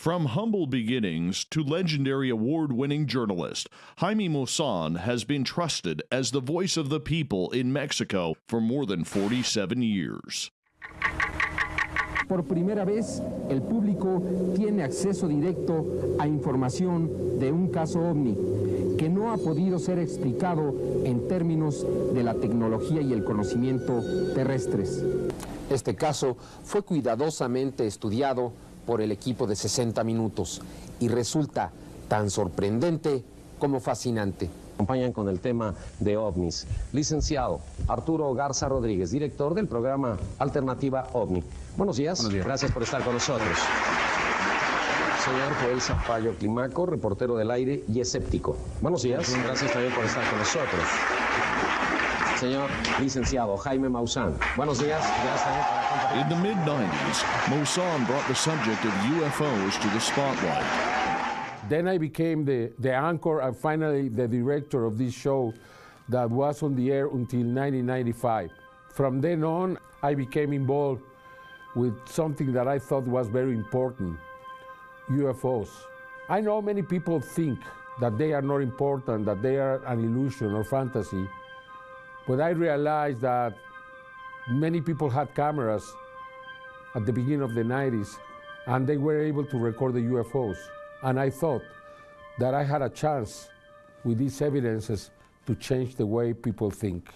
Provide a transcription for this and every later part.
From humble beginnings to legendary award winning journalist, Jaime Maussan has been trusted as the voice of the people in Mexico for more than 47 years. Por primera vez, el público tiene acceso directo a información de un caso ovni que no ha podido ser explicado en términos de la tecnología y el conocimiento terrestres. Este caso fue cuidadosamente estudiado por el equipo de 60 minutos y resulta tan sorprendente como fascinante. Acompañan con el tema de ovnis. Licenciado Arturo Garza Rodríguez, director del programa Alternativa OVNI. Buenos días. Buenos días. Gracias por estar con nosotros. Señor Joel Zapallo Climaco, reportero del aire y escéptico. Buenos días. Gracias también por estar con nosotros. Señor licenciado Jaime Maussan. Buenos días. Gracias por. In the mid 90s, Maussan brought the subject of UFOs to the spotlight. Then I became the, the anchor and finally the director of this show that was on the air until 1995. From then on, I became involved with something that I thought was very important UFOs. I know many people think that they are not important, that they are an illusion or fantasy, but I realized that many people had cameras at the beginning of the 90s and they were able to record the UFOs. And I thought that I had a chance with these evidences to change the way people think.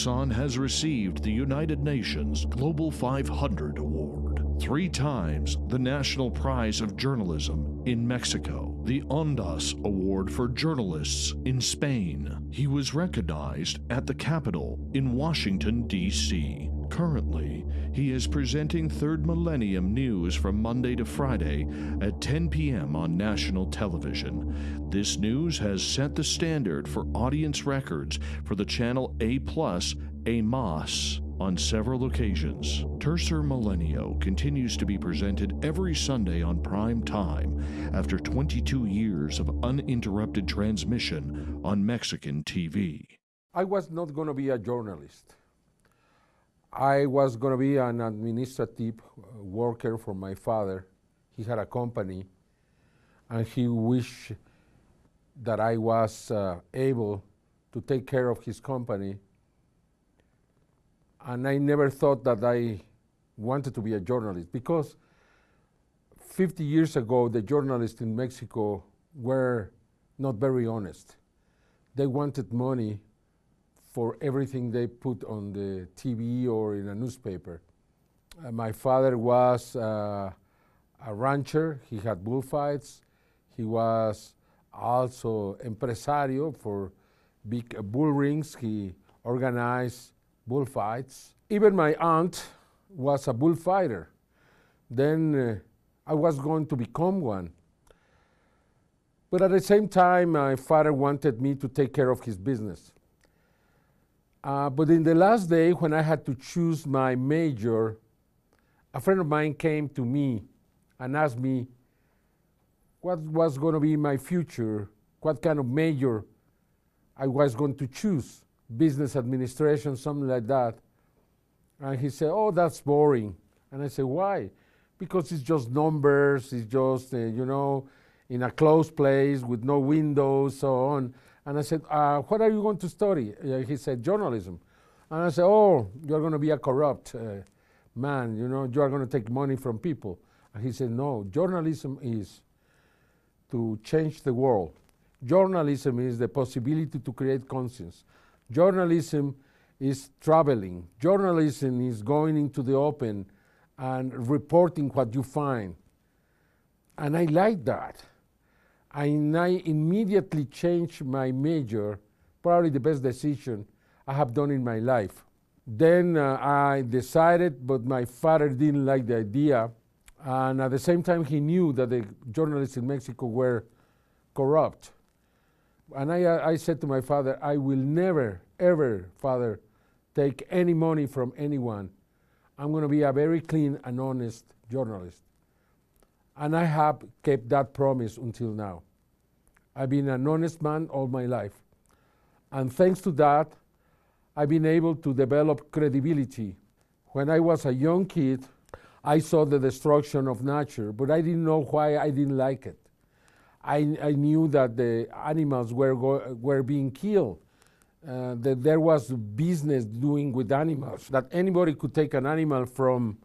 Maussan has received the United Nations Global 500 Award, three times the National Prize of Journalism in Mexico, the Ondas Award for Journalists in Spain. He was recognized at the Capitol in Washington, D.C. Currently, he is presenting Third Millennium News from Monday to Friday at 10 p.m. on national television. This news has set the standard for audience records for the channel A Plus, A Mas on several occasions. Tercer Milenio continues to be presented every Sunday on prime time after 22 years of uninterrupted transmission on Mexican TV. I was not going to be a journalist. I was going to be an administrative uh, worker for my father. He had a company, and he wished that I was uh, able to take care of his company. And I never thought that I wanted to be a journalist because 50 years ago, the journalists in Mexico were not very honest. They wanted money for everything they put on the TV or in a newspaper. Uh, my father was uh, a rancher. He had bullfights. He was also empresario for big uh, bull rings. He organized bullfights. Even my aunt was a bullfighter. Then uh, I was going to become one. But at the same time, my father wanted me to take care of his business. Uh, but in the last day, when I had to choose my major, a friend of mine came to me and asked me what was going to be my future, what kind of major I was going to choose, business administration, something like that. And he said, Oh, that's boring. And I said, Why? Because it's just numbers, it's just, uh, you know, in a closed place with no windows, so on. And I said, uh, What are you going to study? Uh, he said, Journalism. And I said, Oh, you're going to be a corrupt uh, man, you know, you are going to take money from people. And he said, No, journalism is to change the world. Journalism is the possibility to create conscience. Journalism is traveling. Journalism is going into the open and reporting what you find. And I like that. I immediately changed my major, probably the best decision I have done in my life. Then uh, I decided, but my father didn't like the idea. And at the same time, he knew that the journalists in Mexico were corrupt. And I, uh, I said to my father, I will never, ever, father, take any money from anyone I'm going to be a very clean and honest journalist. And I have kept that promise until now. I've been an honest man all my life. And thanks to that, I've been able to develop credibility. When I was a young kid, I saw the destruction of nature, but I didn't know why I didn't like it. I, I knew that the animals were, were being killed, uh, that there was business doing with animals, that anybody could take an animal from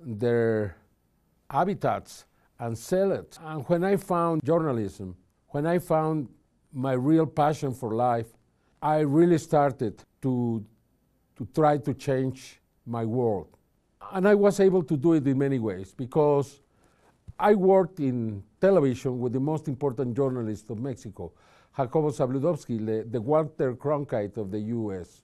their habitats and sell it. And when I found journalism, when I found my real passion for life, I really started to, to try to change my world. And I was able to do it in many ways because I worked in television with the most important journalist of Mexico, Jacobo Zabludovsky, the, the Walter Cronkite of the US,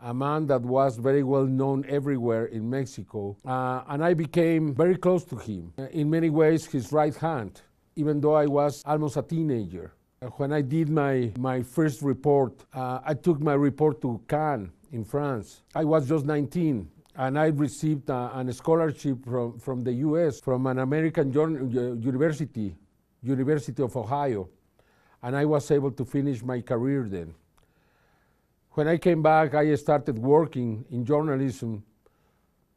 a man that was very well known everywhere in Mexico. Uh, and I became very close to him, in many ways his right hand, even though I was almost a teenager. When I did my, my first report, uh, I took my report to Cannes in France. I was just 19 and I received a, a scholarship from, from the US, from an American university, University of Ohio, and I was able to finish my career then. When I came back, I started working in journalism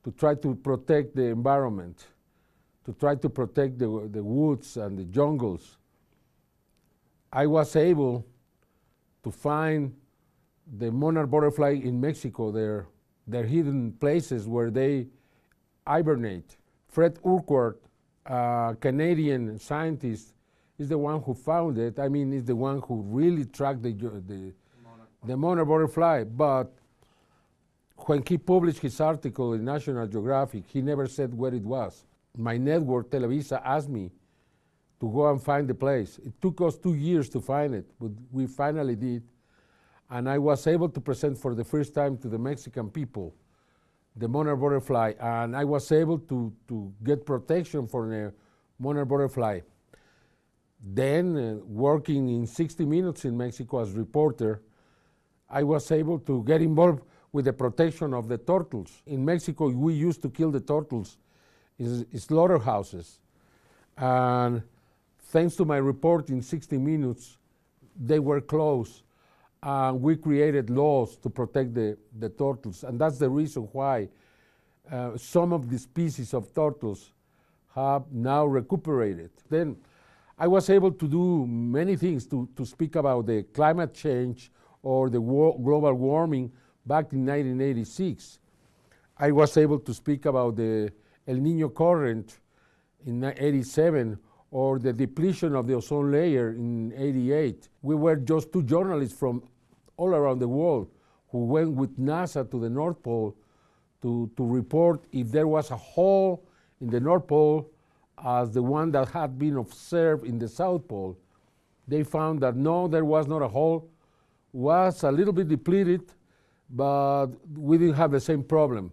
to try to protect the environment, to try to protect the, the woods and the jungles I was able to find the monarch butterfly in Mexico, their, their hidden places where they hibernate. Fred Urquhart, a Canadian scientist, is the one who found it. I mean, is the one who really tracked the, the, the monarch butterfly. But when he published his article in National Geographic, he never said where it was. My network, Televisa, asked me to go and find the place. It took us two years to find it, but we finally did. And I was able to present for the first time to the Mexican people the monarch butterfly, and I was able to, to get protection for the monarch butterfly. Then, uh, working in 60 Minutes in Mexico as reporter, I was able to get involved with the protection of the turtles. In Mexico, we used to kill the turtles in slaughterhouses. And Thanks to my report in 60 Minutes, they were closed. And we created laws to protect the, the turtles. And that's the reason why uh, some of the species of turtles have now recuperated. Then I was able to do many things to, to speak about the climate change or the global warming back in 1986. I was able to speak about the El Nino current in 87 or the depletion of the ozone layer in 88. We were just two journalists from all around the world who went with NASA to the North Pole to, to report if there was a hole in the North Pole as the one that had been observed in the South Pole. They found that no, there was not a hole, was a little bit depleted, but we didn't have the same problem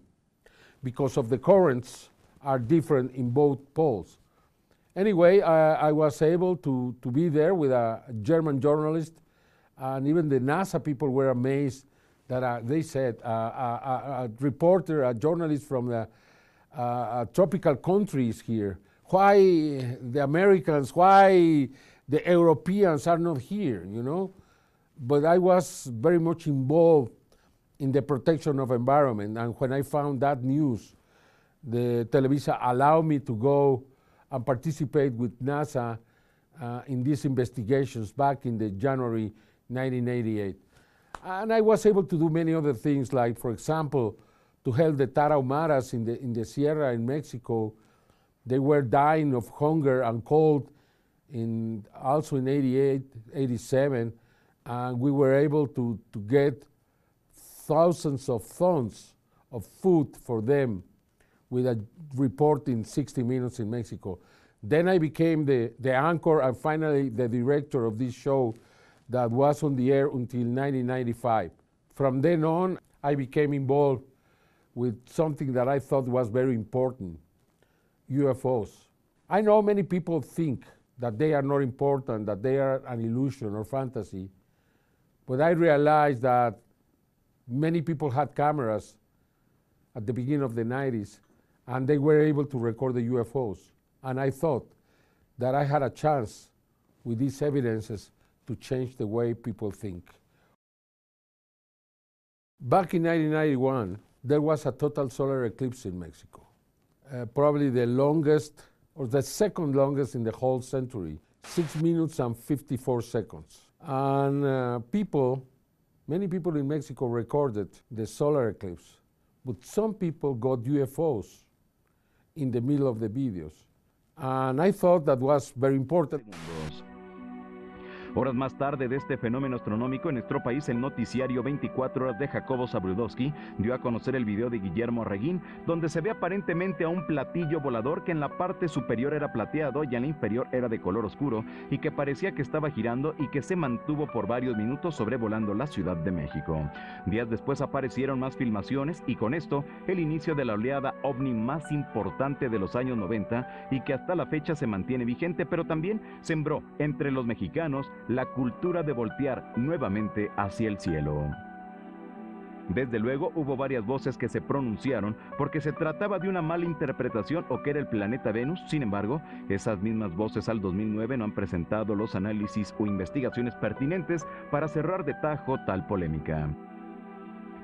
because of the currents are different in both poles. Anyway, I, I, was able to, to be there with a German journalist, and even the NASA people were amazed that uh, they said uh, a, a, reporter, a journalist from the uh, tropical countries here. Why the Americans, why the Europeans are not here, you know? But I was very much involved in the protection of environment, and when I found that news, the Televisa allowed me to go and participate with NASA uh, in these investigations back in the January 1988. And I was able to do many other things, like, for example, to help the Tarahumaras in the, in the Sierra in Mexico. They were dying of hunger and cold in, also in 88, 87, and we were able to, to get thousands of tons of food for them with a report in 60 Minutes in Mexico. Then I became the, the anchor and finally the director of this show that was on the air until 1995. From then on, I became involved with something that I thought was very important, UFOs. I know many people think that they are not important, that they are an illusion or fantasy, but I realized that many people had cameras at the beginning of the 90s, and they were able to record the UFOs. And I thought that I had a chance with these evidences to change the way people think. Back in 1991, there was a total solar eclipse in Mexico, uh, probably the longest or the second longest in the whole century, six minutes and 54 seconds. And uh, people, many people in Mexico recorded the solar eclipse, but some people got UFOs in the middle of the videos. And I thought that was very important. Horas más tarde de este fenómeno astronómico en nuestro país, el noticiario 24 horas de Jacobo Zabrudowski dio a conocer el video de Guillermo Reguín, donde se ve aparentemente a un platillo volador que en la parte superior era plateado y en la inferior era de color oscuro y que parecía que estaba girando y que se mantuvo por varios minutos sobrevolando la Ciudad de México. Días después aparecieron más filmaciones y con esto el inicio de la oleada ovni más importante de los años 90 y que hasta la fecha se mantiene vigente, pero también sembró entre los mexicanos la cultura de voltear nuevamente hacia el cielo. Desde luego hubo varias voces que se pronunciaron porque se trataba de una mala interpretación o que era el planeta Venus, sin embargo, esas mismas voces al 2009 no han presentado los análisis o investigaciones pertinentes para cerrar de tajo tal polémica.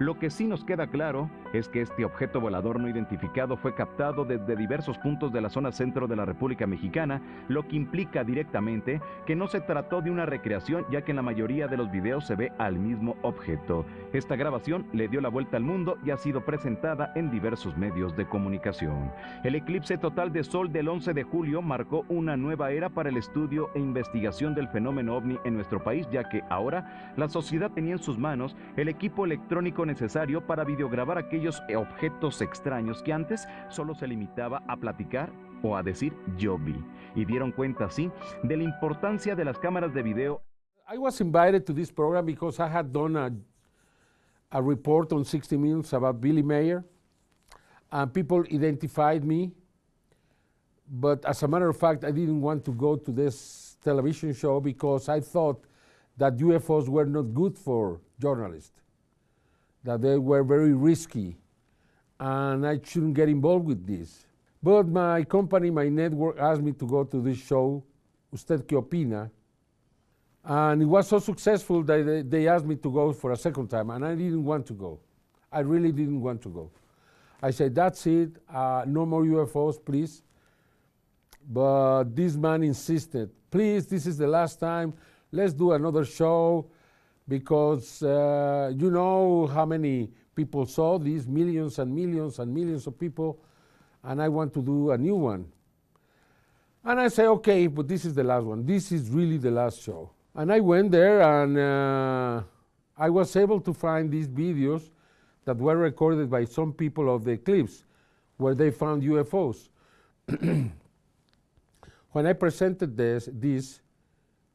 Lo que sí nos queda claro es que este objeto volador no identificado fue captado desde diversos puntos de la zona centro de la República Mexicana, lo que implica directamente que no se trató de una recreación ya que en la mayoría de los videos se ve al mismo objeto. Esta grabación le dio la vuelta al mundo y ha sido presentada en diversos medios de comunicación. El eclipse total de sol del 11 de julio marcó una nueva era para el estudio e investigación del fenómeno ovni en nuestro país ya que ahora la sociedad tenía en sus manos el equipo electrónico necesario para videograbar aquellos objetos extraños que antes solo se limitaba a platicar o a decir yo vi. Y dieron cuenta así de la importancia de las cámaras de video. I was invited to this program because I had done a, a report on 60 Minutes about Billy Mayer, and people identified me. But as a matter of fact, I didn't want to go to this television show because I thought that UFOs were not good for journalists that they were very risky and I shouldn't get involved with this. But my company, my network asked me to go to this show, Usted Que Opina, and it was so successful that they, asked me to go for a second time, and I didn't want to go. I really didn't want to go. I said, that's it, uh, no more UFOs, please. But this man insisted, please, this is the last time, let's do another show because uh, you know how many people saw these millions and millions and millions of people, and I want to do a new one. And I say, okay, but this is the last one. This is really the last show. And I went there and uh, I was able to find these videos that were recorded by some people of the eclipse where they found UFOs. when I presented this, this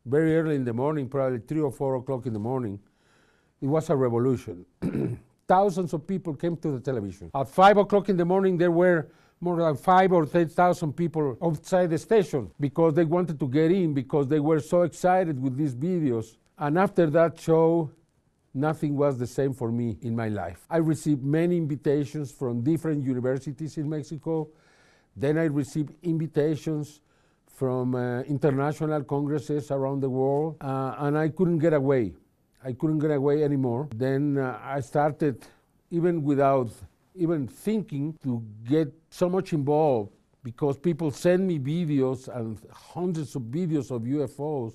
very early in the morning, probably three or four o'clock in the morning, it was a revolution. Thousands of people came to the television. At five o'clock in the morning, there were more than five or 10,000 people outside the station because they wanted to get in because they were so excited with these videos. And after that show, nothing was the same for me in my life. I received many invitations from different universities in Mexico. Then I received invitations from uh, international congresses around the world, uh, and I couldn't get away. I couldn't get away anymore. Then uh, I started, even without even thinking, to get so much involved because people send me videos and hundreds of videos of UFOs.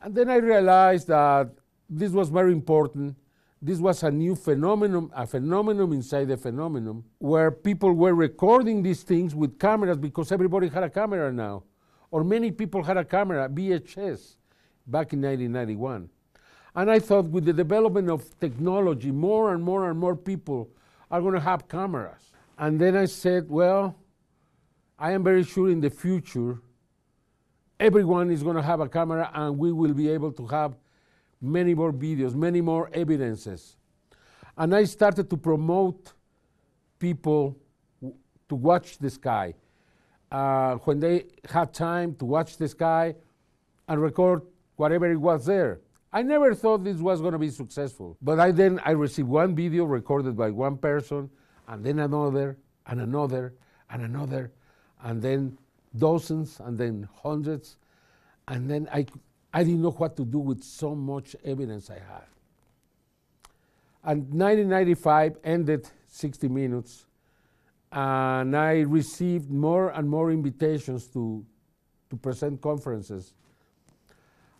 And then I realized that this was very important. This was a new phenomenon, a phenomenon inside the phenomenon, where people were recording these things with cameras because everybody had a camera now or many people had a camera, VHS, back in 1991. And I thought with the development of technology, more and more and more people are going to have cameras. And then I said, well, I am very sure in the future, everyone is going to have a camera and we will be able to have many more videos, many more evidences. And I started to promote people to watch the sky uh, when they had time to watch the sky and record whatever it was there. I never thought this was going to be successful, but I then I received one video recorded by one person, and then another, and another, and another, and then dozens, and then hundreds, and then I, I didn't know what to do with so much evidence I had. And 1995 ended 60 Minutes, and I received more and more invitations to, to present conferences.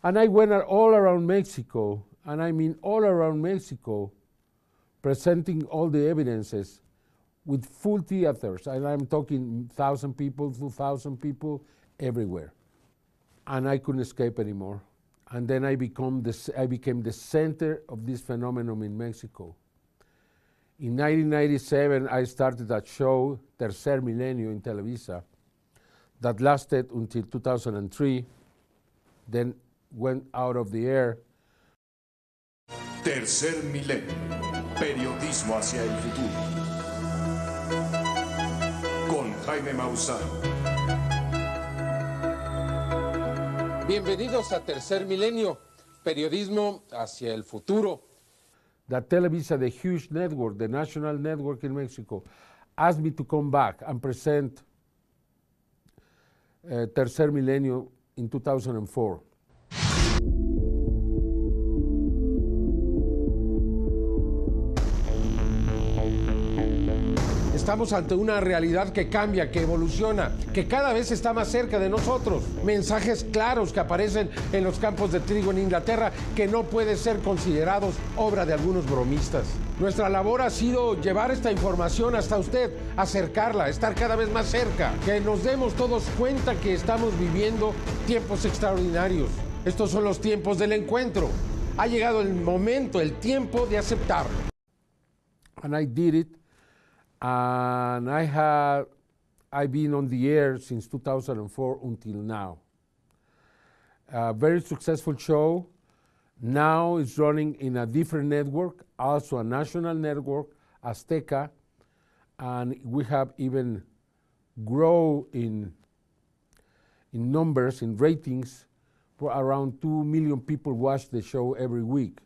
And I went all around Mexico, and I mean all around Mexico, presenting all the evidences with full theaters. And I'm talking 1,000 people, 2,000 people, everywhere. And I couldn't escape anymore. And then I, become the, I became the center of this phenomenon in Mexico. In 1997, I started a show, Tercer Milenio, in Televisa, that lasted until 2003, then went out of the air. Tercer Milenio, periodismo hacia el futuro. Con Jaime Maussan. Bienvenidos a Tercer Milenio, periodismo hacia el futuro. That Televisa, the huge network, the national network in Mexico, asked me to come back and present uh, Tercer Milenio in 2004. Estamos ante una realidad que cambia, que evoluciona, que cada vez está más cerca de nosotros. Mensajes claros que aparecen en los campos de trigo en Inglaterra que no pueden ser considerados obra de algunos bromistas. Nuestra labor ha sido llevar esta información hasta usted, acercarla, estar cada vez más cerca, que nos demos todos cuenta que estamos viviendo tiempos extraordinarios. Estos son los tiempos del encuentro. Ha llegado el momento, el tiempo de aceptarlo. And I did it and I have I've been on the air since 2004 until now. A very successful show. Now it's running in a different network, also a national network, Azteca, and we have even grow in in numbers, in ratings, for around two million people watch the show every week,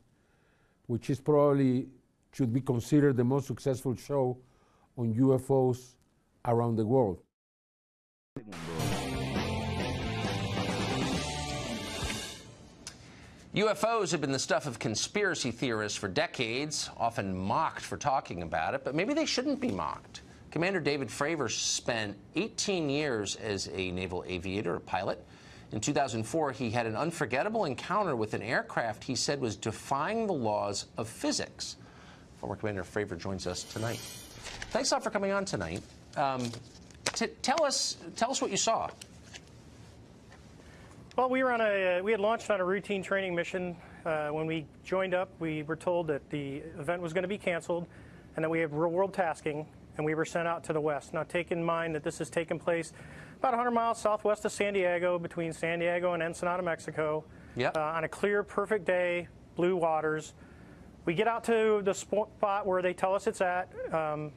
which is probably should be considered the most successful show on UFOs around the world. UFOs have been the stuff of conspiracy theorists for decades, often mocked for talking about it, but maybe they shouldn't be mocked. Commander David Fravor spent 18 years as a naval aviator, a pilot. In 2004, he had an unforgettable encounter with an aircraft he said was defying the laws of physics. Former Commander Fravor joins us tonight. Thanks a lot for coming on tonight. Um, tell us, tell us what you saw. Well, we were on a, uh, we had launched on a routine training mission. Uh, when we joined up, we were told that the event was going to be canceled, and that we had real world tasking, and we were sent out to the west. Now, take in mind that this has taken place about 100 miles southwest of San Diego, between San Diego and Ensenada, Mexico. Yep. Uh, on a clear, perfect day, blue waters. We get out to the spot where they tell us it's at. Um,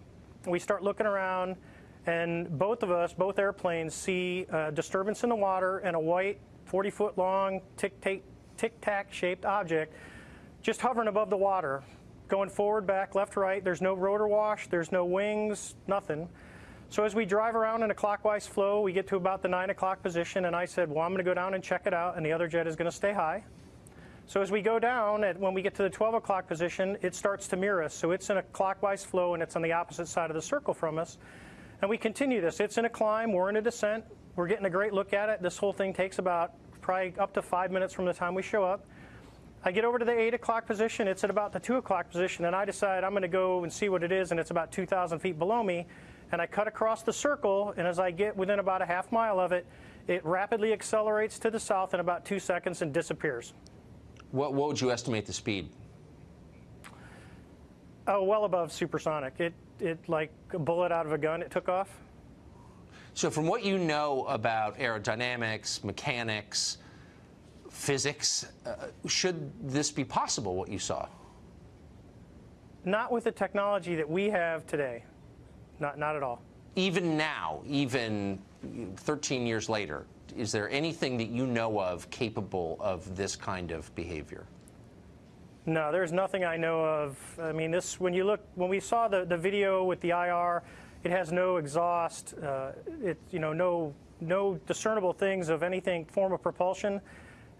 we start looking around, and both of us, both airplanes, see a disturbance in the water and a white 40 foot long tic tac shaped object just hovering above the water, going forward, back, left, right. There's no rotor wash, there's no wings, nothing. So as we drive around in a clockwise flow, we get to about the 9 o'clock position, and I said, well, I'm going to go down and check it out, and the other jet is going to stay high. So as we go down, when we get to the 12 o'clock position, it starts to mirror us. So it's in a clockwise flow, and it's on the opposite side of the circle from us. And we continue this. It's in a climb. We're in a descent. We're getting a great look at it. This whole thing takes about probably up to five minutes from the time we show up. I get over to the 8 o'clock position. It's at about the 2 o'clock position, and I decide I'm going to go and see what it is, and it's about 2,000 feet below me. And I cut across the circle, and as I get within about a half mile of it, it rapidly accelerates to the south in about two seconds and disappears. What, what would you estimate the speed? Oh, well above supersonic. It, it like a bullet out of a gun, it took off. So from what you know about aerodynamics, mechanics, physics, uh, should this be possible, what you saw? Not with the technology that we have today. Not, not at all. Even now, even 13 years later, is there anything that you know of capable of this kind of behavior? No, there's nothing I know of. I mean, this when you look when we saw the, the video with the IR, it has no exhaust. Uh, it you know no no discernible things of anything form of propulsion,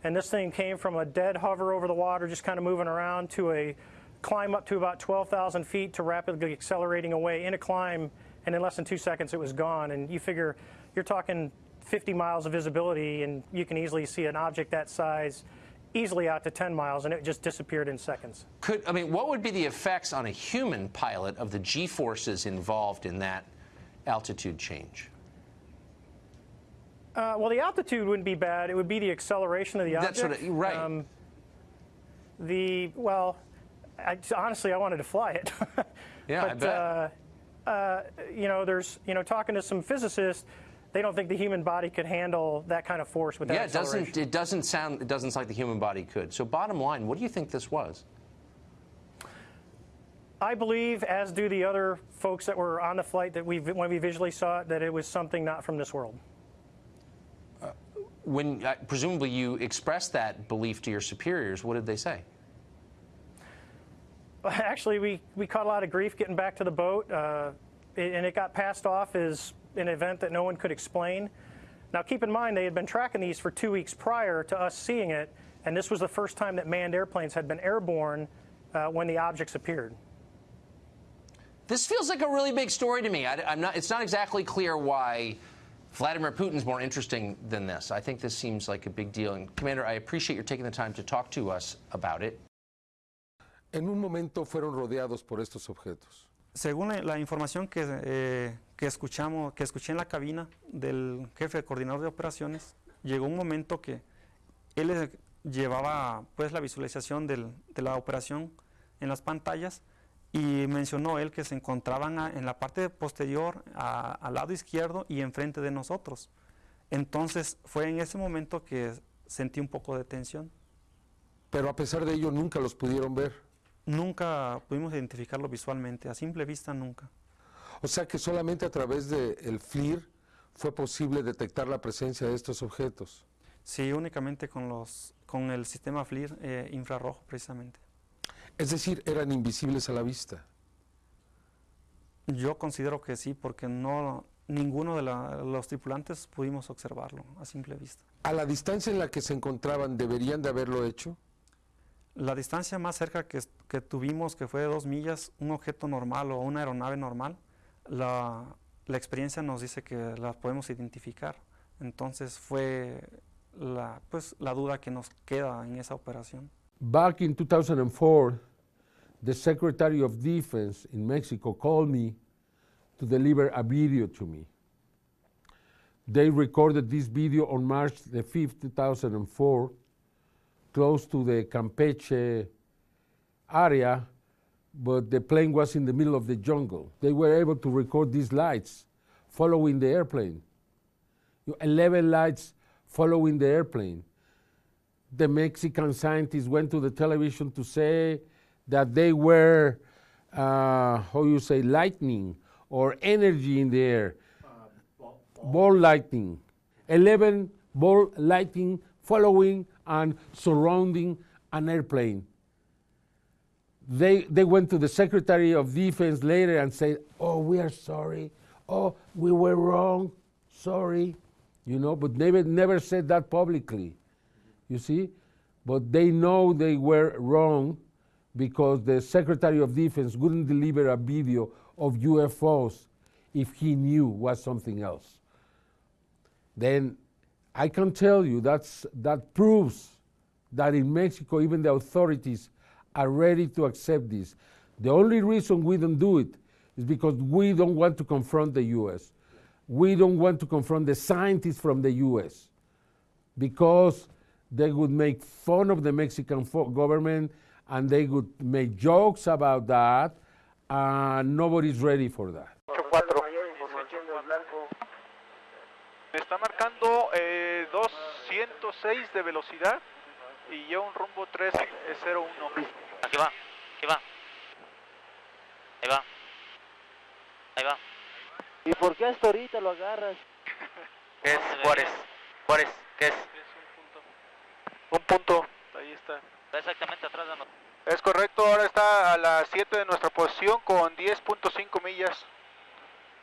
and this thing came from a dead hover over the water, just kind of moving around, to a climb up to about 12,000 feet to rapidly accelerating away in a climb, and in less than two seconds it was gone. And you figure you're talking 50 miles of visibility, and you can easily see an object that size easily out to 10 miles, and it just disappeared in seconds. Could I mean, what would be the effects on a human pilot of the G forces involved in that altitude change? Uh, well, the altitude wouldn't be bad. It would be the acceleration of the object. That's what I, right. Um, the well, I, honestly, I wanted to fly it. yeah, but, I bet. Uh, uh, you know, there's you know talking to some physicists, they don't think the human body could handle that kind of force with that yeah, it doesn't. It doesn't sound. It doesn't sound like the human body could. So, bottom line, what do you think this was? I believe, as do the other folks that were on the flight, that we when we visually saw it, that it was something not from this world when uh, presumably you expressed that belief to your superiors, what did they say? Actually, we, we caught a lot of grief getting back to the boat, uh, and it got passed off as an event that no one could explain. Now, keep in mind, they had been tracking these for two weeks prior to us seeing it, and this was the first time that manned airplanes had been airborne uh, when the objects appeared. This feels like a really big story to me. I, am not, it's not exactly clear why Vladimir Putin's more interesting than this. I think this seems like a big deal. And Commander, I appreciate your taking the time to talk to us about it. En un momento fueron rodeados por estos objetos. Según la información que, eh, que, escuchamos, que escuché en la cabina del jefe de coordinador de operaciones, llegó un momento que él llevaba pues la visualización del, de la operación en las pantallas y mencionó él que se encontraban en la parte posterior, al lado izquierdo y enfrente de nosotros. Entonces fue en ese momento que sentí un poco de tensión. Pero a pesar de ello nunca los pudieron ver. Nunca pudimos identificarlo visualmente, a simple vista nunca. O sea que solamente a través del FLIR fue posible detectar la presencia de estos objetos. Sí, únicamente con, los, con el sistema FLIR eh, infrarrojo precisamente. Es decir, eran invisibles a la vista. Yo considero que sí, porque no ninguno de los tripulantes pudimos observarlo a simple vista. ¿A la distancia en la que se encontraban deberían de haberlo hecho? La distancia más cerca que, tuvimos, que fue de dos millas, un objeto normal o una aeronave normal, la, la experiencia nos dice que la podemos identificar. Entonces fue la, pues, la duda que nos queda en esa operación. Back in 2004, the Secretary of Defense in Mexico called me to deliver a video to me. They recorded this video on March the 5th, 2004, close to the Campeche area, but the plane was in the middle of the jungle. They were able to record these lights following the airplane. 11 lights following the airplane the Mexican scientists went to the television to say that they were, uh, how you say, lightning or energy in the air. Uh, ball, ball. ball lightning. 11 ball lightning following and surrounding an airplane. They, they went to the Secretary of Defense later and said, oh, we are sorry. Oh, we were wrong. Sorry. You know, but never, never said that publicly you see? But they know they were wrong because the Secretary of Defense wouldn't deliver a video of UFOs if he knew was something else. Then I can tell you that's, that proves that in Mexico, even the authorities are ready to accept this. The only reason we don't do it is because we don't want to confront the US. We don't want to confront the scientists from the US because they would make fun of the Mexican government and they would make jokes about that, and nobody's ready for that. Está marcando eh, 206 de velocidad y lleva un rumbo 301. Aquí va, aquí va. Ahí va. Ahí va. ¿Y por qué hasta ahorita lo agarras? ¿Qué es Juárez? Juárez, ¿qué es? Un punto, ahí está. Está exactamente atrás de nosotros. Es correcto, ahora está a las 7 de nuestra posición con 10.5 millas.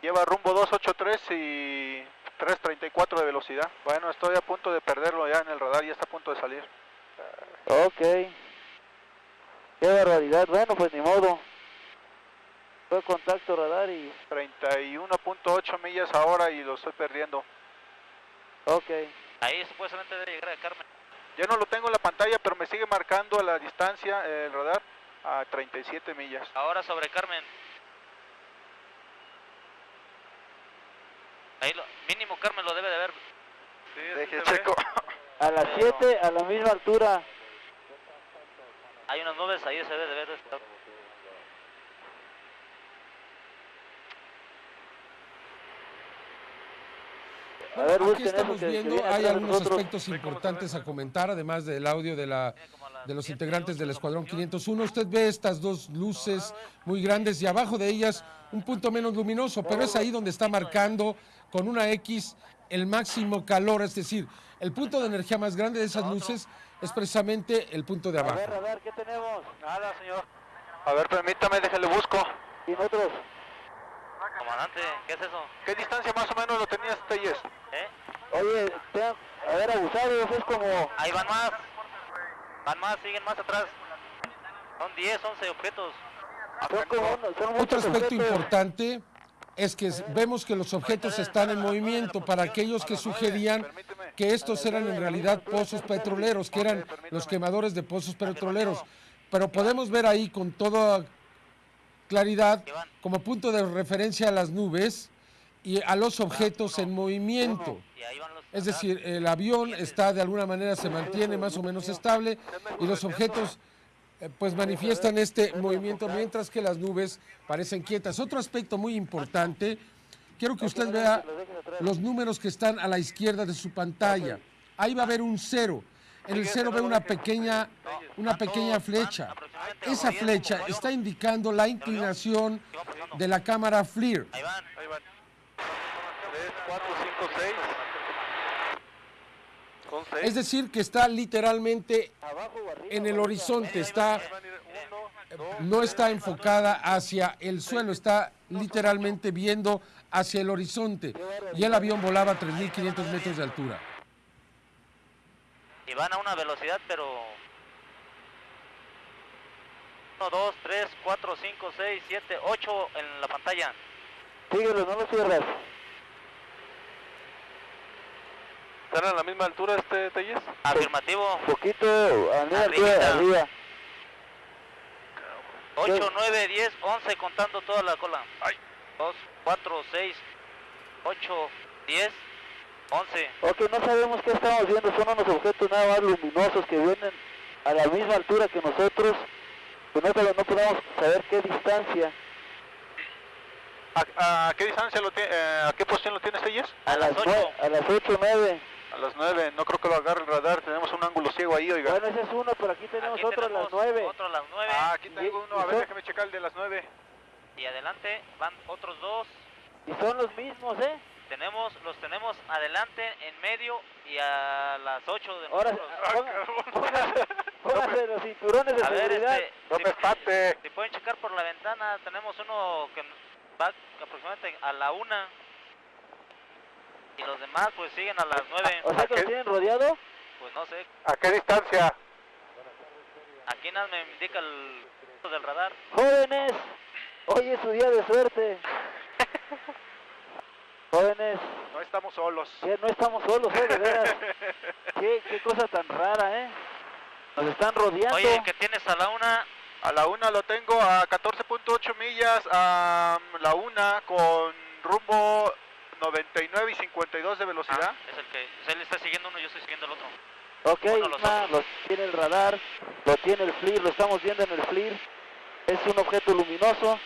Lleva rumbo 283 y 334 de velocidad. Bueno, estoy a punto de perderlo ya en el radar, ya está a punto de salir. Ok. Qué barbaridad. Bueno, pues ni modo. Fue contacto radar y... 31.8 millas ahora y lo estoy perdiendo. Ok. Ahí supuestamente debe llegar a Carmen. Ya no lo tengo en la pantalla, pero me sigue marcando a la distancia el radar a 37 millas. Ahora sobre Carmen. Ahí lo, mínimo Carmen lo debe de ver. Deje checo. A las 7, a la misma altura. Hay unas nubes ahí, se debe de ver. esto. A ver, Aquí estamos que- viendo, hay algunos nosotros. aspectos importantes a comentar, además del audio de, la, de los integrantes del Escuadrón 501. Usted ve estas dos luces muy grandes y abajo de ellas un punto menos luminoso, pero es ahí donde está marcando con una X el máximo calor, es decir, el punto de energía más grande de esas luces es precisamente el punto de A abajo. ver, radar, ¿qué tenemos? Nada, señor. A ver, permítame, déjale busco. ¿Y nosotros? Comandante, ¿qué es eso? ¿Qué distancia más o menos lo tenías, Telles? ¿Eh? Oye, te- a ver, abusados, es como... Ahí van más. Van más, siguen más atrás. Son 10, 11 objetos. Son como unos- son Otro aspecto objetos. importante es que vemos que los objetos están en movimiento para aquellos que sugerían que estos eran en realidad pozos petroleros, que eran los quemadores de pozos petroleros. Pero podemos ver ahí con toda claridad como punto de referencia a las nubes y a los objetos en movimiento. Es decir, el avión está de alguna manera, se mantiene más o menos estable y los objetos pues manifiestan este movimiento mientras que las nubes parecen quietas. Otro aspecto muy importante, quiero que usted vea los números que están a la izquierda de su pantalla. Ahí va a haber un cero. En el cero ve una pequeña, una pequeña flecha. Esa flecha está indicando la inclinación de la cámara FLIR. Ahí van. Ahí van. 3, 4, 5, 6. Con 6. Es decir, que está literalmente en el horizonte, está, no está enfocada hacia el suelo, está literalmente viendo hacia el horizonte. Y el avión volaba a 3.500 metros de altura. Y van a una velocidad, pero... 1, 2, 3, 4, 5, 6, 7, 8 en la pantalla. Síguelo, no lo cierras. ¿Están a la misma altura este Telles? Afirmativo. Poquito, a la altura, arriba. 8, 9, 10, 11 contando toda la cola. 2, 4, 6, 8, 10, 11. Ok, no sabemos qué estamos viendo, son unos objetos nada más luminosos que vienen a la misma altura que nosotros, pero no, no podemos saber qué distancia. ¿A, a qué distancia lo tiene, eh, a qué posición lo tienes Telles? A las nue- a las 8 9. A las 9, no creo que lo agarre el radar, tenemos un ángulo ciego ahí, oiga. Bueno, ese es uno, pero aquí tenemos Aquí otro a las tenemos 9. Otro a las 9. Ah, aquí tengo uno, a ver, son- déjame checar el de las 9. Y adelante van otros dos. Y son los mismos, ¿eh? Tenemos, los tenemos adelante, en medio y a las 8 de Ahora, nosotros. ponga- póngase, póngase los cinturones de A ver, seguridad. este, No si, me espate. si pueden checar por la ventana, tenemos uno que va aproximadamente a la 1. Y los demás pues siguen a las 9. O sea que los tienen rodeado. Pues no sé, ¿A qué distancia? aquí nada me indica el del radar. Jóvenes, hoy es su día de suerte. Jóvenes, No estamos solos. que no estamos solos, ¿eh? De veras. Qué, qué cosa tan rara, ¿eh? Nos están rodeando. Oye, que tienes a la 1 A la 1 lo tengo a 14.8 millas, a la 1 con rumbo 99 y 52 de velocidad. es el que él está siguiendo uno, yo estoy siguiendo el otro. Ok, los lo tiene el radar, lo tiene el FLIR, lo estamos viendo en el FLIR. Es un objeto luminoso.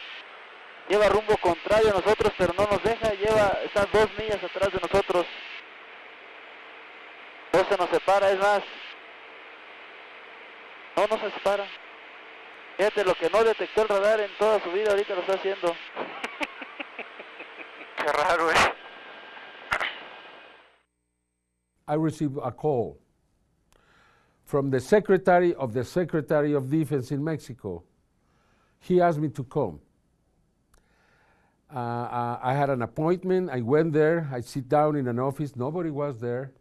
Lleva rumbo contrario a nosotros, pero no nos deja. Lleva, está dos millas atrás de nosotros. No se nos separa, es más. No, no se separa. Fíjate, lo que no detectó el radar en toda su vida, ahorita lo está haciendo. Qué raro, ¿eh? I received a call from the secretary of the Secretary of Defense in Mexico. He asked me to come. Uh, uh, I had an appointment. I went there. I sit down in an office. Nobody was there.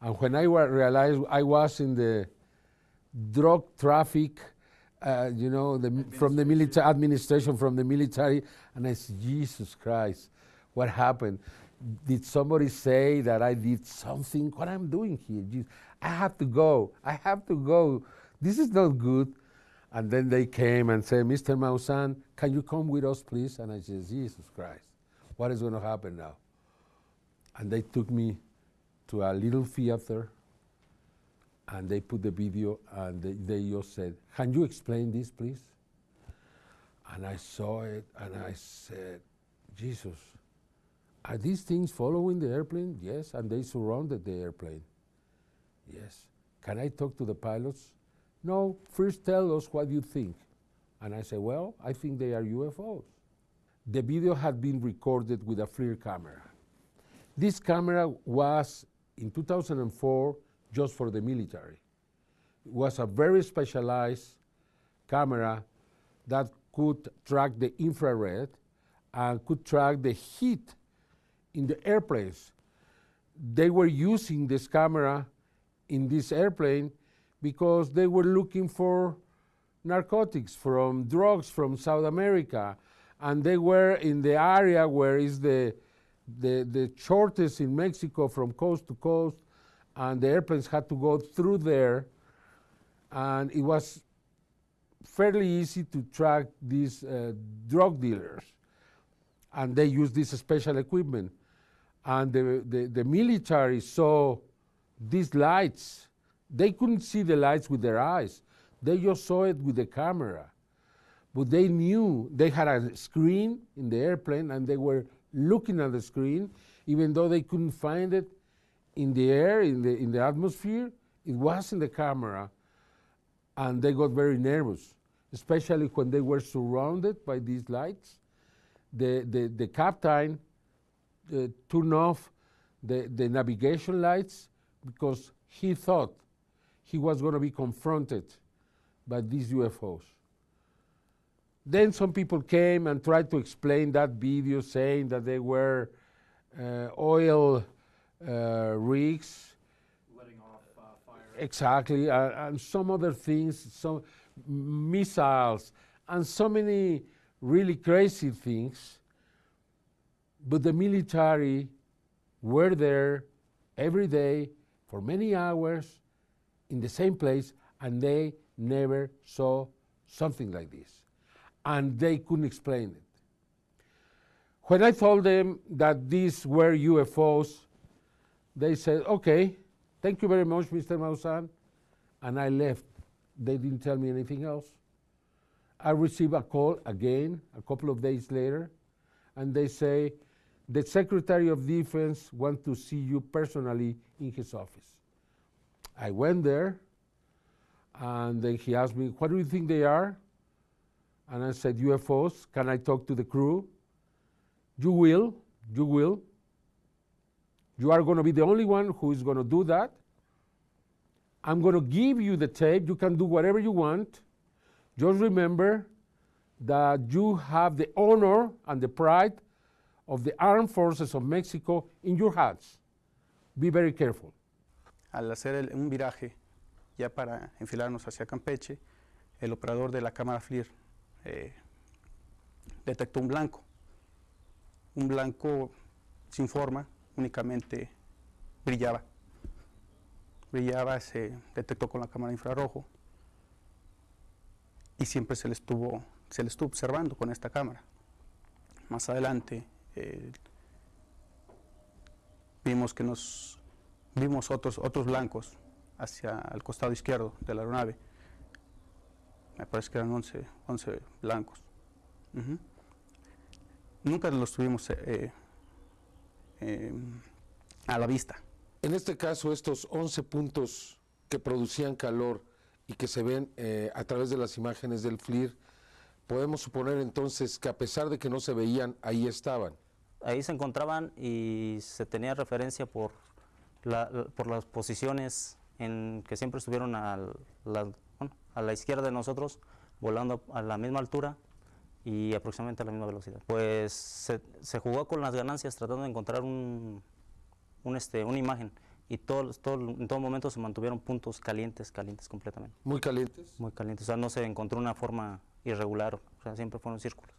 And when I realized I was in the drug traffic, uh, you know, the, from the military administration, from the military, and I said, Jesus Christ, what happened? Did somebody say that I did something? What I'm doing here? I have to go. I have to go. This is not good. And then they came and said, Mr. Maussan, can you come with us, please? And I said, Jesus Christ, what is going to happen now? And they took me to a little theater and they put the video and they, they just said, can you explain this, please? And I saw it and I said, Jesus, are these things following the airplane? Yes, and they surrounded the airplane. Yes. Can I talk to the pilots? No, first tell us what you think. And I said, well, I think they are UFOs. The video had been recorded with a FLIR camera. This camera was, in 2004, just for the military. It was a very specialized camera that could track the infrared and could track the heat in the airplanes. They were using this camera in this airplane because they were looking for narcotics from drugs from South America and they were in the area where is the the, the shortest in Mexico from coast to coast and the airplanes had to go through there and it was fairly easy to track these uh, drug dealers and they used this special equipment and the, the, the military saw these lights, they couldn't see the lights with their eyes. They just saw it with the camera. But they knew they had a screen in the airplane and they were looking at the screen, even though they couldn't find it in the air, in the, in the atmosphere, it was in the camera. And they got very nervous, especially when they were surrounded by these lights. The, the, the captain uh, turned off the, the navigation lights because he thought he was going to be confronted by these UFOs. Then some people came and tried to explain that video, saying that they were uh, oil uh, rigs. Letting off uh, fire. Exactly, uh, and some other things, some missiles, and so many really crazy things. But the military were there every day for many hours in the same place and they never saw something like this. And they couldn't explain it. When I told them that these were UFOs, they said, okay, thank you very much, Mr. Maussan. And I left. They didn't tell me anything else. I received a call again a couple of days later, and they say, the Secretary of Defense wants to see you personally in his office. I went there, and then he asked me, what do you think they are? And I said, UFOs. Can I talk to the crew? You will. You will. You are going to be the only one who is going to do that. I'm going to give you the tape. You can do whatever you want. Just remember that you have the honor and the pride of the armed forces of Mexico in your hands. Be very careful. Al hacer un viraje ya para enfilarnos hacia Campeche, el operador de la cámara FLIR eh, detectó un blanco. Un blanco sin forma, únicamente brillaba. Brillaba, se detectó con la cámara infrarrojo y siempre se le estuvo, se le estuvo observando con esta cámara. Más adelante eh, vimos que nos vimos otros, otros blancos hacia el costado izquierdo de la aeronave. Me parece que eran 11, 11 blancos. Nunca los tuvimos eh, eh, a la vista. En este caso, estos 11 puntos que producían calor y que se ven a través de las imágenes del FLIR, podemos suponer entonces que a pesar de que no se veían, ahí estaban. Ahí se encontraban y se tenía referencia por, la, por las posiciones en que siempre estuvieron al- la- bueno, a la izquierda de nosotros, volando a la misma altura y aproximadamente a la misma velocidad. Pues se, se jugó con las ganancias tratando de encontrar un, un, este, una imagen y todo, todo, en todo momento se mantuvieron puntos calientes, calientes completamente. Muy calientes. Muy calientes, o sea, no se encontró una forma irregular, o sea, siempre fueron círculos.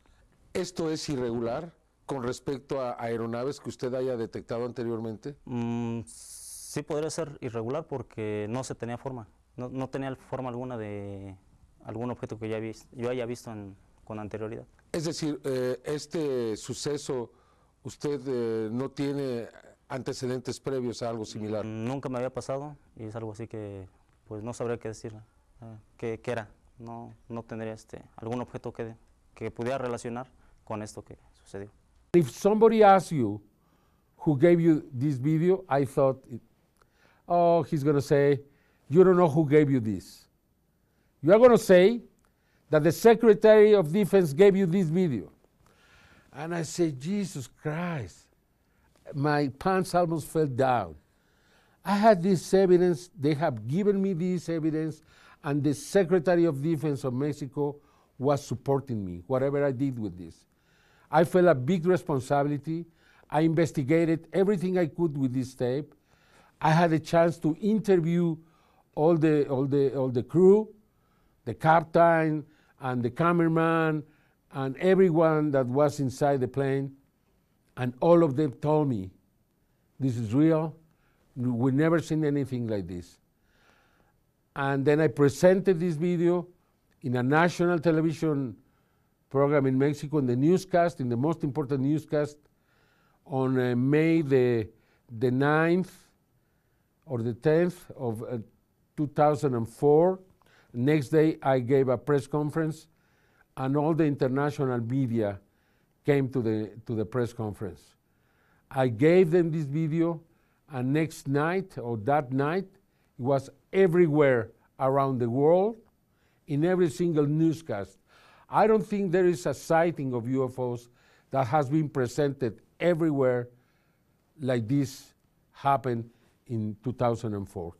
¿Esto es irregular con respecto a aeronaves que usted haya detectado anteriormente? Mm, sí podría ser irregular porque no se tenía forma, no, no tenía forma alguna de algún objeto que ya yo haya visto en- con anterioridad. Es decir, eh, este suceso, usted eh, no tiene antecedentes previos a algo similar. Nunca me había pasado y es algo así que pues no sabría qué decir, eh, qué, qué era. No, no tendría este, algún objeto que, que pudiera relacionar con esto que sucedió. If somebody asks you who gave you this video, I thought, it- oh, he's going to say, you don't know who gave you this. You are going to say that the Secretary of Defense gave you this video. And I said, Jesus Christ, my pants almost fell down. I had this evidence, they have given me this evidence, and the Secretary of Defense of Mexico was supporting me, whatever I did with this. I felt a big responsibility. I investigated everything I could with this tape. I had a chance to interview all the, all the, all the crew, the captain, and the cameraman, and everyone that was inside the plane. And all of them told me, this is real. We've never seen anything like this. And then I presented this video in a national television program in Mexico, in the newscast, in the most important newscast, on uh, May the, the 9th or the 10th of uh, 2004. Next day, I gave a press conference, and all the international media came to the, to the press conference. I gave them this video, and next night or that night, it was everywhere around the world in every single newscast. I don't think there is a sighting of UFOs that has been presented everywhere like this happened in 2004.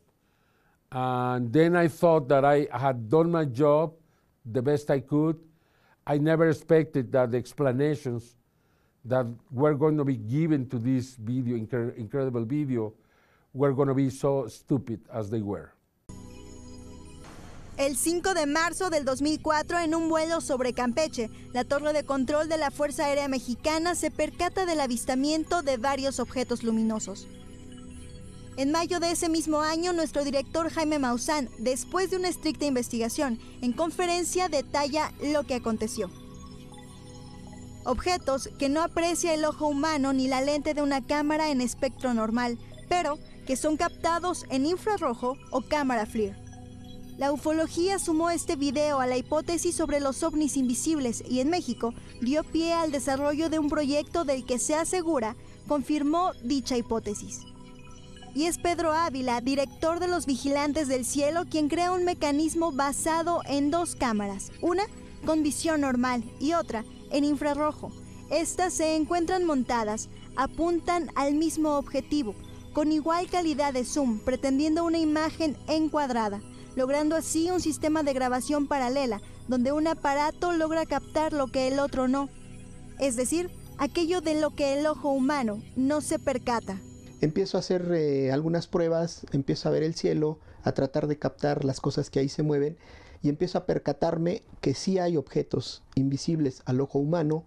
And then I thought that I had done my job the best I could. I never expected that the explanations that were going to be given to this video, incre- incredible video, were going to be so stupid as they were. El 5 de marzo del 2004, en un vuelo sobre Campeche, la torre de control de la Fuerza Aérea Mexicana se percata del avistamiento de varios objetos luminosos. En mayo de ese mismo año, nuestro director Jaime Maussan, después de una estricta investigación, en conferencia detalla lo que aconteció. Objetos que no aprecia el ojo humano ni la lente de una cámara en espectro normal, pero que son captados en infrarrojo o cámara FLIR. La ufología sumó este video a la hipótesis sobre los ovnis invisibles y en México dio pie al desarrollo de un proyecto del que se asegura confirmó dicha hipótesis. Y es Pedro Ávila, director de los Vigilantes del Cielo, quien crea un mecanismo basado en dos cámaras, una con visión normal y otra en infrarrojo. Estas se encuentran montadas, apuntan al mismo objetivo, con igual calidad de zoom, pretendiendo una imagen encuadrada, logrando así un sistema de grabación paralela, donde un aparato logra captar lo que el otro no, es decir, aquello de lo que el ojo humano no se percata. Empiezo a hacer eh, algunas pruebas, empiezo a ver el cielo, a tratar de captar las cosas que ahí se mueven y empiezo a percatarme que sí hay objetos invisibles al ojo humano,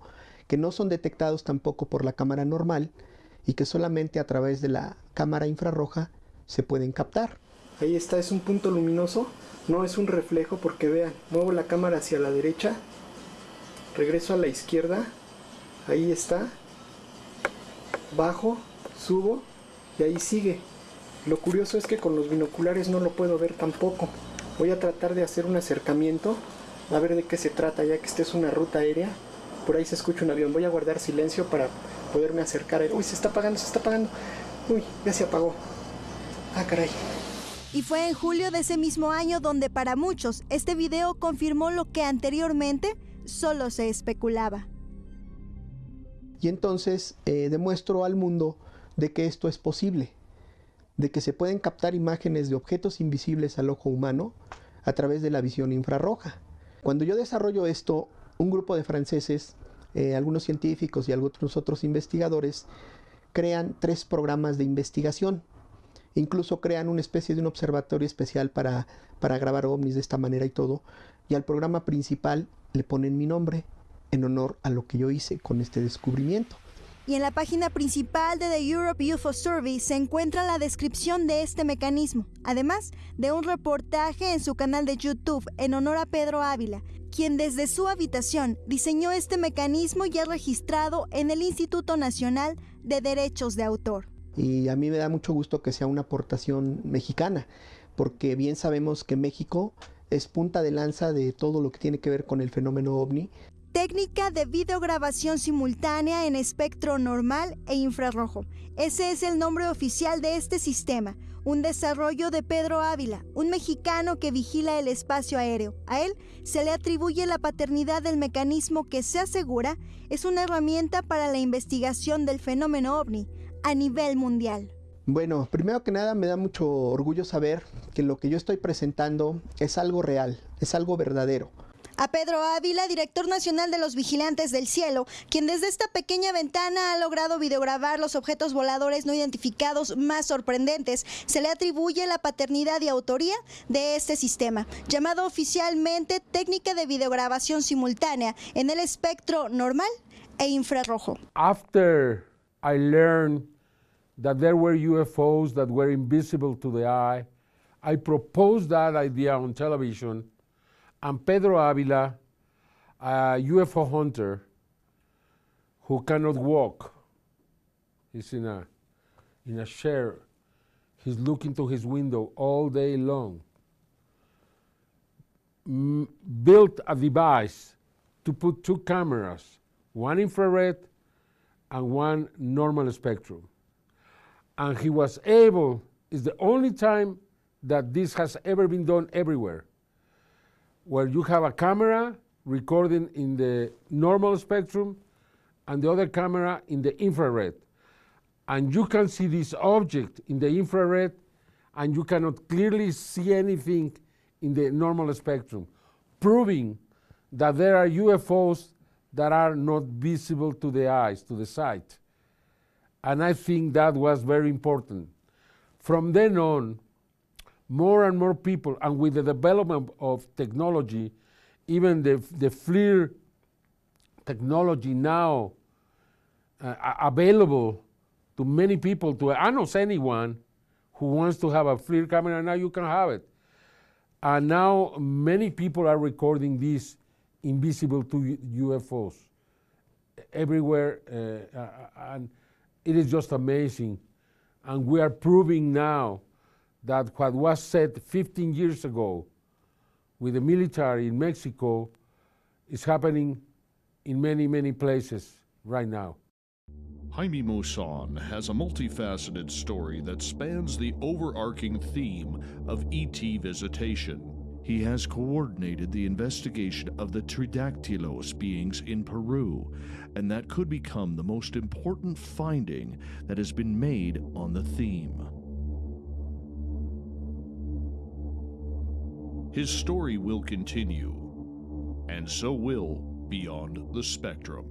que no son detectados tampoco por la cámara normal y que solamente a través de la cámara infrarroja se pueden captar. Ahí está, es un punto luminoso, no es un reflejo porque vean, muevo la cámara hacia la derecha, regreso a la izquierda, ahí está, bajo, subo y ahí sigue. Lo curioso es que con los binoculares no lo puedo ver tampoco. Voy a tratar de hacer un acercamiento, a ver de qué se trata, ya que esta es una ruta aérea. Por ahí se escucha un avión. Voy a guardar silencio para poderme acercar. Uy, se está apagando, se está apagando. Uy, ya se apagó. Ah, caray. Y fue en julio de ese mismo año donde para muchos este video confirmó lo que anteriormente solo se especulaba. Y entonces eh, demuestro al mundo de que esto es posible. de que se pueden captar imágenes de objetos invisibles al ojo humano a través de la visión infrarroja. Cuando yo desarrollo esto, un grupo de franceses, eh, algunos científicos y algunos otros investigadores, crean tres programas de investigación. Incluso crean una especie de un observatorio especial para, para grabar ovnis de esta manera y todo. Y al programa principal le ponen mi nombre en honor a lo que yo hice con este descubrimiento y en la página principal de The Europe UFO Survey se encuentra la descripción de este mecanismo, además de un reportaje en su canal de YouTube en honor a Pedro Ávila, quien desde su habitación diseñó este mecanismo y ha registrado en el Instituto Nacional de Derechos de Autor. Y a mí me da mucho gusto que sea una aportación mexicana, porque bien sabemos que México es punta de lanza de todo lo que tiene que ver con el fenómeno ovni técnica de videograbación simultánea en espectro normal e infrarrojo. Ese es el nombre oficial de este sistema, un desarrollo de Pedro Ávila, un mexicano que vigila el espacio aéreo. A él se le atribuye la paternidad del mecanismo que se asegura es una herramienta para la investigación del fenómeno ovni a nivel mundial. Bueno, primero que nada me da mucho orgullo saber que lo que yo estoy presentando es algo real, es algo verdadero a Pedro Ávila, director nacional de los Vigilantes del Cielo, quien desde esta pequeña ventana ha logrado videograbar los objetos voladores no identificados más sorprendentes. Se le atribuye la paternidad y autoría de este sistema, llamado oficialmente técnica de videograbación simultánea en el espectro normal e infrarrojo. After I learned that there were UFOs that were invisible to the eye, I proposed that idea on television and Pedro Avila, a UFO hunter who cannot walk. He's in a, in a chair. He's looking to his window all day long. M built a device to put two cameras, one infrared and one normal spectrum. And he was able, it's the only time that this has ever been done everywhere where you have a camera recording in the normal spectrum and the other camera in the infrared. And you can see this object in the infrared and you cannot clearly see anything in the normal spectrum, proving that there are UFOs that are not visible to the eyes, to the sight. And I think that was very important. From then on, more and more people, and with the development of technology, even the, the FLIR technology now uh, available to many people, to almost anyone who wants to have a FLIR camera, now you can have it. And now many people are recording these invisible to UFOs everywhere, uh, uh, and it is just amazing. And we are proving now that what was said 15 years ago with the military in Mexico is happening in many, many places right now. Jaime Maussan has a multifaceted story that spans the overarching theme of ET visitation. He has coordinated the investigation of the Tridactylos beings in Peru, and that could become the most important finding that has been made on the theme. His story will continue, and so will Beyond the Spectrum.